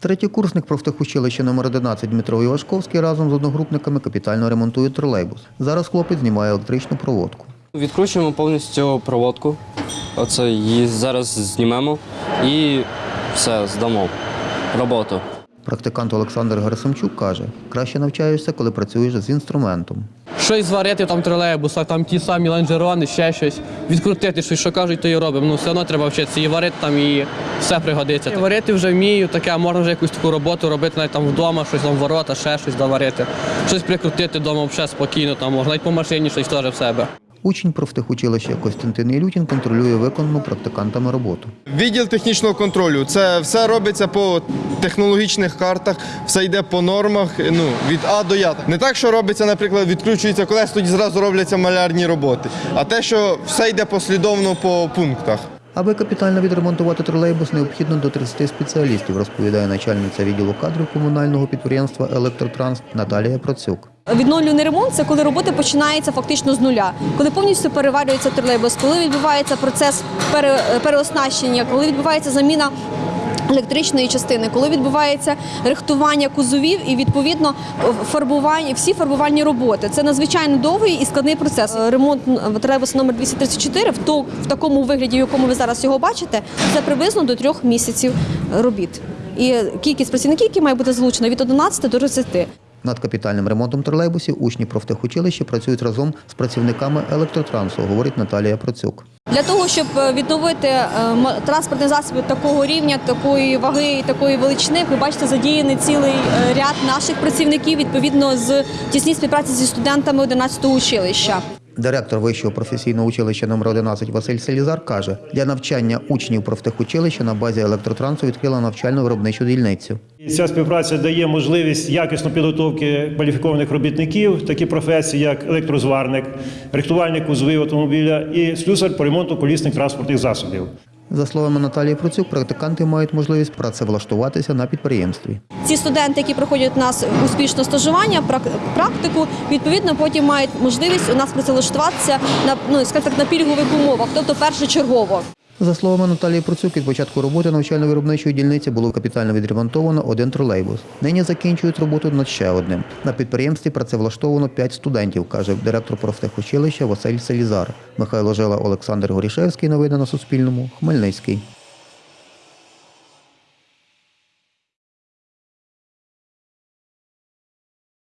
Третєкурсник профтехучилища номер 11 Дмитро Івашковський разом з одногрупниками капітально ремонтує тролейбус. Зараз хлопець знімає електричну проводку. Відкручуємо повністю проводку. Оце її зараз знімемо і все, здамо роботу. Практикант Олександр Герасимчук каже, краще навчаєшся, коли працюєш з інструментом. Щось зварити там в тролейбусах, там ті самі ланжерони, ще щось. Відкрутити щось, що кажуть, то і робимо. Ну все одно треба вчитися і варити там, і все пригодиться. І варити вже вмію, таке, можна вже якусь таку роботу робити навіть там вдома, щось там ворота, ще щось доварити. Щось прикрутити вдома взагалі спокійно, там можна навіть по машині щось теж в себе. Учень профтехучилища Костянтин Ілютін контролює виконану практикантами роботу. Відділ технічного контролю. Це все робиться по технологічних картах, все йде по нормах, ну, від А до Я. Не так, що робиться, наприклад, відкручується колес, тоді зразу робляться малярні роботи. А те, що все йде послідовно по пунктах. Аби капітально відремонтувати тролейбус, необхідно до 30 спеціалістів, розповідає начальниця відділу кадрів комунального підприємства Електротранс Наталія Процюк. Відновлюваний ремонт це коли роботи починаються фактично з нуля, коли повністю переварюється тролейбус, коли відбувається процес переоснащення, коли відбувається заміна. Електричної частини, коли відбувається рихтування кузовів і відповідно фарбування, всі фарбувальні роботи. Це надзвичайно довгий і складний процес. Ремонт тролейбуса номер 234 в, такому вигляді, в якому ви зараз його бачите, це приблизно до трьох місяців робіт. І кількість працівників, які має бути залучена від 11 до 30. Над капітальним ремонтом тролейбусів учні профтехучилища працюють разом з працівниками електротрансу, говорить Наталія Процюк. Для того, щоб е, відновити транспортні засоби такого рівня, такої ваги і такої величини, ви бачите, задіяний цілий е, ряд наших працівників відповідно з тісній співпраці зі студентами 11-го училища. Директор вищого професійного училища номер 11 Василь Селізар каже, для навчання учнів профтехучилища на базі електротрансу відкрила навчально-виробничу дільницю. Ця співпраця дає можливість якісної підготовки кваліфікованих робітників, такі професії, як електрозварник, рихтувальник кузовів автомобіля і слюсар по ремонту колісних транспортних засобів. За словами Наталії Процюк, практиканти мають можливість працевлаштуватися на підприємстві. Ці студенти, які проходять у нас успішно стажування, прак- практику, відповідно потім мають можливість у нас працевлаштуватися на ну так на пільгових умовах, тобто першочергово. За словами Наталії Процюк, від початку роботи навчально-виробничої дільниці було капітально відремонтовано один тролейбус. Нині закінчують роботу над ще одним. На підприємстві працевлаштовано 5 студентів, каже директор профтехучилища Василь Селізар. Михайло Жила, Олександр Горішевський. Новини на Суспільному. Хмельницький.